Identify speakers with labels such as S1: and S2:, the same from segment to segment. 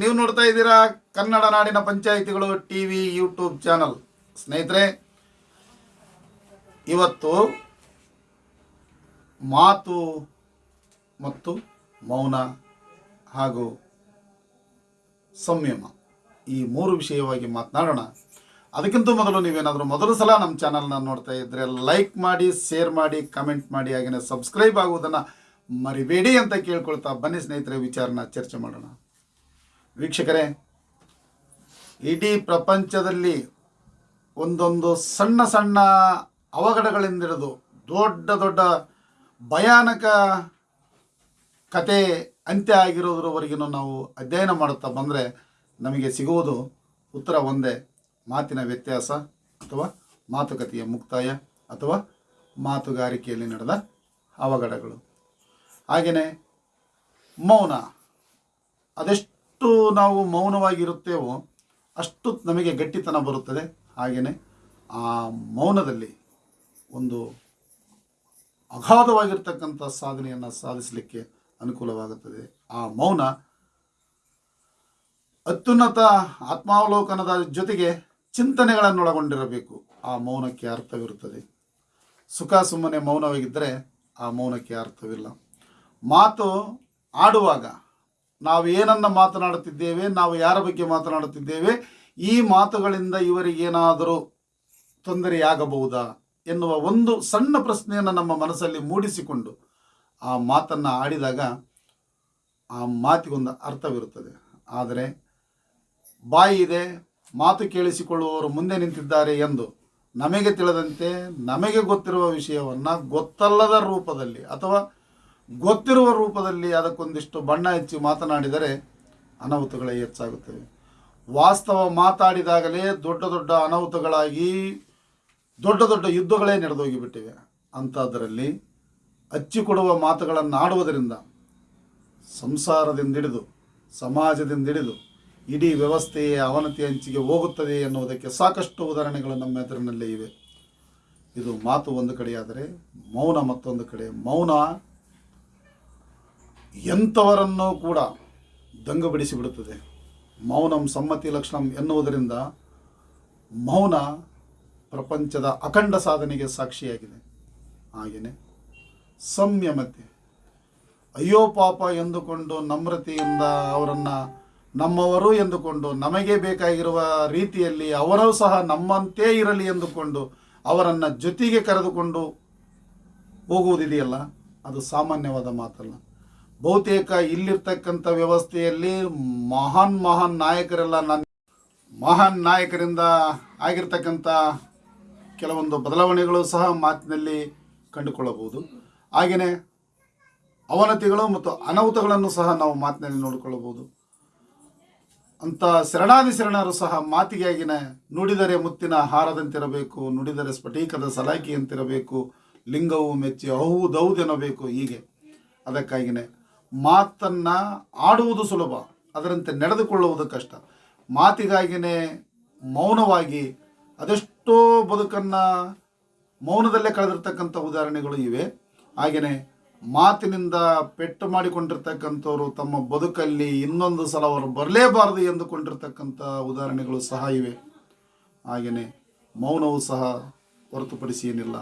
S1: ನೀವು ನೋಡ್ತಾ ಇದ್ದೀರಾ ಕನ್ನಡ ನಾಡಿನ ಪಂಚಾಯಿತಿಗಳು ಟಿ ವಿ ಯೂಟ್ಯೂಬ್ ಚಾನಲ್. ಸ್ನೇಹಿತರೆ, ಇವತ್ತು ಮಾತು ಮತ್ತು ಮೌನ ಹಾಗೂ ಸಂಯಮ ಈ ಮೂರು ವಿಷಯವಾಗಿ ಮಾತನಾಡೋಣ. ಅದಕ್ಕಿಂತ ಮೊದಲು ನೀವೇನಾದರೂ ಮೊದಲು ಸಲ ನಮ್ಮ ಚಾನಲ್ನ ನೋಡ್ತಾ ಇದ್ದರೆ ಲೈಕ್ ಮಾಡಿ ಶೇರ್ ಮಾಡಿ ಕಮೆಂಟ್ ಮಾಡಿ ಹಾಗೆಯೇ ಸಬ್ಸ್ಕ್ರೈಬ್ ಆಗುವುದನ್ನು ಮರಿಬೇಡಿ ಅಂತ ಕೇಳ್ಕೊಳ್ತಾ ಬನ್ನಿ ಸ್ನೇಹಿತರೆ ವಿಚಾರನ ಚರ್ಚೆ ಮಾಡೋಣ. ವೀಕ್ಷಕರೇ, ಇಡೀ ಪ್ರಪಂಚದಲ್ಲಿ ಒಂದೊಂದು ಸಣ್ಣ ಸಣ್ಣ ಅವಘಡಗಳಿಂದಿಡಿದು ದೊಡ್ಡ ದೊಡ್ಡ ಭಯಾನಕ ಕತೆ ಅಂತ್ಯ ಆಗಿರೋದ್ರವರೆಗೂ ನಾವು ಅಧ್ಯಯನ ಮಾಡುತ್ತಾ ಬಂದರೆ ನಮಗೆ ಸಿಗುವುದು ಉತ್ತರ ಒಂದೇ, ಮಾತಿನ ವ್ಯತ್ಯಾಸ ಅಥವಾ ಮಾತುಕತೆಯ ಮುಕ್ತಾಯ ಅಥವಾ ಮಾತುಗಾರಿಕೆಯಲ್ಲಿ ನಡೆದ ಅವಘಡಗಳು. ಹಾಗೆಯೇ ಮೌನ. ಅದೆಷ್ಟು ನಾವು ಮೌನವಾಗಿರುತ್ತೇವೋ ಅಷ್ಟು ನಮಗೆ ಗಟ್ಟಿತನ ಬರುತ್ತದೆ. ಹಾಗೆಯೇ ಆ ಮೌನದಲ್ಲಿ ಒಂದು ಅಗಾಧವಾಗಿರ್ತಕ್ಕಂಥ ಸಾಧನೆಯನ್ನು ಸಾಧಿಸಲಿಕ್ಕೆ ಅನುಕೂಲವಾಗುತ್ತದೆ. ಆ ಮೌನ ಅತ್ಯುನ್ನತ ಆತ್ಮಾವಲೋಕನದ ಜೊತೆಗೆ ಚಿಂತನೆಗಳನ್ನೊಳಗೊಂಡಿರಬೇಕು. ಆ ಮೌನಕ್ಕೆ ಅರ್ಥವಿರುತ್ತದೆ. ಸುಖ ಸುಮ್ಮನೆ ಮೌನವಾಗಿದ್ದರೆ ಆ ಮೌನಕ್ಕೆ ಅರ್ಥವಿಲ್ಲ. ಮಾತು ಆಡುವಾಗ ನಾವು ಏನನ್ನು ಮಾತನಾಡುತ್ತಿದ್ದೇವೆ, ನಾವು ಯಾರ ಬಗ್ಗೆ ಮಾತನಾಡುತ್ತಿದ್ದೇವೆ, ಈ ಮಾತುಗಳಿಂದ ಇವರಿಗೇನಾದರೂ ತೊಂದರೆಯಾಗಬಹುದಾ ಎನ್ನುವ ಒಂದು ಸಣ್ಣ ಪ್ರಶ್ನೆಯನ್ನು ನಮ್ಮ ಮನಸ್ಸಲ್ಲಿ ಮೂಡಿಸಿಕೊಂಡು ಆ ಮಾತನ್ನು ಆಡಿದಾಗ ಆ ಮಾತಿಗೊಂದು ಅರ್ಥವಿರುತ್ತದೆ. ಆದರೆ ಬಾಯಿ ಇದೆ, ಮಾತು ಕೇಳಿಸಿಕೊಳ್ಳುವವರು ಮುಂದೆ ನಿಂತಿದ್ದಾರೆ ಎಂದು ನಮಗೆ ತಿಳಿದಂತೆ ನಮಗೆ ಗೊತ್ತಿರುವ ವಿಷಯವನ್ನು ಗೊತ್ತಲ್ಲದ ರೂಪದಲ್ಲಿ ಅಥವಾ ಗೊತ್ತಿರುವ ರೂಪದಲ್ಲಿ ಅದಕ್ಕೊಂದಿಷ್ಟು ಬಣ್ಣ ಹಚ್ಚಿ ಮಾತನಾಡಿದರೆ ಅನಾಹುತಗಳೇ ಹೆಚ್ಚಾಗುತ್ತವೆ. ವಾಸ್ತವ ಮಾತಾಡಿದಾಗಲೇ ದೊಡ್ಡ ದೊಡ್ಡ ಅನಾಹುತಗಳಾಗಿ, ದೊಡ್ಡ ದೊಡ್ಡ ಯುದ್ಧಗಳೇ ನಡೆದೋಗಿಬಿಟ್ಟಿವೆ. ಅಂಥದ್ರಲ್ಲಿ ಹಚ್ಚಿಕೊಡುವ ಮಾತುಗಳನ್ನು ಆಡುವುದರಿಂದ ಸಂಸಾರದಿಂದಿಡಿದು ಸಮಾಜದಿಂದಿಡಿದು ಇಡೀ ವ್ಯವಸ್ಥೆಯೇ ಅವನತಿ ಹಂಚಿಗೆ ಹೋಗುತ್ತದೆ ಎನ್ನುವುದಕ್ಕೆ ಸಾಕಷ್ಟು ಉದಾಹರಣೆಗಳು ನಮ್ಮ ಎದುರಿನಲ್ಲೇ ಇವೆ. ಇದು ಮಾತು ಒಂದು ಕಡೆಯಾದರೆ ಮೌನ ಮತ್ತೊಂದು ಕಡೆ. ಮೌನ ಎಂಥವರನ್ನೂ ಕೂಡ ದಂಗಬಿಡಿಸಿಬಿಡುತ್ತದೆ. ಮೌನಂ ಸಮ್ಮತಿ ಲಕ್ಷಣಂ ಎನ್ನುವುದರಿಂದ ಮೌನ ಪ್ರಪಂಚದ ಅಖಂಡ ಸಾಧನೆಗೆ ಸಾಕ್ಷಿಯಾಗಿದೆ. ಹಾಗೆಯೇ ಸಂಯಮತೆ. ಅಯ್ಯೋ ಪಾಪ ಎಂದುಕೊಂಡು ನಮ್ರತೆಯಿಂದ ಅವರನ್ನು ನಮ್ಮವರು ಎಂದುಕೊಂಡು ನಮಗೆ ಬೇಕಾಗಿರುವ ರೀತಿಯಲ್ಲಿ ಅವರೂ ಸಹ ನಮ್ಮಂತೆ ಇರಲಿ ಎಂದುಕೊಂಡು ಅವರನ್ನು ಜೊತೆಗೆ ಕರೆದುಕೊಂಡು ಹೋಗುವುದಿದೆಯಲ್ಲ? ಅದು ಸಾಮಾನ್ಯವಾದ ಮಾತಲ್ಲ. ಬಹುತೇಕ ಇಲ್ಲಿರ್ತಕ್ಕಂಥ ವ್ಯವಸ್ಥೆಯಲ್ಲಿ ಮಹಾನ್ ಮಹಾನ್ ನಾಯಕರೆಲ್ಲ ನನ್ನ ಮಹಾನ್ ನಾಯಕರಿಂದ ಆಗಿರ್ತಕ್ಕಂಥ ಕೆಲವೊಂದು ಬದಲಾವಣೆಗಳು ಸಹ ಮಾತಿನಲ್ಲಿ ಕಂಡುಕೊಳ್ಳಬಹುದು. ಹಾಗೆಯೇ ಅವನತಿಗಳು ಮತ್ತು ಅನಾಹುತಗಳನ್ನು ಸಹ ನಾವು ಮಾತಿನಲ್ಲಿ ನೋಡಿಕೊಳ್ಳಬಹುದು. ಅಂತ ಶರಣಾದಿ ಶರಣರು ಸಹ ಮಾತಿಗಾಗಿನ ನುಡಿದರೆ ಮುತ್ತಿನ ಹಾರದಂತಿರಬೇಕು, ನುಡಿದರೆ ಸ್ಫಟಿಕದ ಸಲಾಕಿಯಂತಿರಬೇಕು ಲಿಂಗವು ಮೆಚ್ಚಿ ಹೌದೌದೆನ್ನಬೇಕು ಹೀಗೆ. ಅದಕ್ಕಾಗಿಯೇ ಮಾತನ್ನು ಆಡುವುದು ಸುಲಭ, ಅದರಂತೆ ನಡೆದುಕೊಳ್ಳುವುದು ಕಷ್ಟ. ಮಾತಿಗಾಗಿಯೇ ಮೌನವಾಗಿ ಅದೆಷ್ಟೋ ಬದುಕನ್ನು ಮೌನದಲ್ಲೇ ಕಳೆದಿರ್ತಕ್ಕಂಥ ಉದಾಹರಣೆಗಳು ಇವೆ. ಹಾಗೆಯೇ ಮಾತಿನಿಂದ ಪೆಟ್ಟು ಮಾಡಿಕೊಂಡಿರ್ತಕ್ಕಂಥವರು ತಮ್ಮ ಬದುಕಲ್ಲಿ ಇನ್ನೊಂದು ಸಲ ಅವರು ಬರಲೇಬಾರದು ಎಂದುಕೊಂಡಿರ್ತಕ್ಕಂಥ ಉದಾಹರಣೆಗಳು ಸಹ ಇವೆ. ಹಾಗೆಯೇ ಮೌನವು ಸಹ ಹೊರತುಪಡಿಸಿ ಏನಿಲ್ಲ.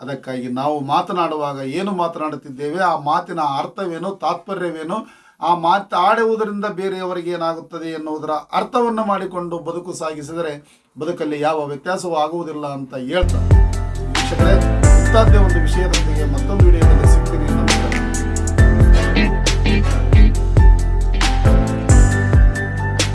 S1: ಅದಕ್ಕಾಗಿ ನಾವು ಮಾತನಾಡುವಾಗ ಏನು ಮಾತನಾಡುತ್ತಿದ್ದೇವೆ, ಆ ಮಾತಿನ ಅರ್ಥವೇನು, ತಾತ್ಪರ್ಯವೇನು, ಆ ಮಾತು ಆಡುವುದರಿಂದ ಬೇರೆಯವರಿಗೆ ಏನಾಗುತ್ತದೆ ಎನ್ನುವುದರ ಅರ್ಥವನ್ನು ಮಾಡಿಕೊಂಡು ಬದುಕು ಸಾಗಿಸಿದರೆ ಬದುಕಲ್ಲಿ ಯಾವ ವ್ಯತ್ಯಾಸವೂ ಆಗುವುದಿಲ್ಲ ಅಂತ ಹೇಳ್ತಾರೆ. ವೀಕ್ಷಕರೇ ಒಂದು ವಿಷಯದ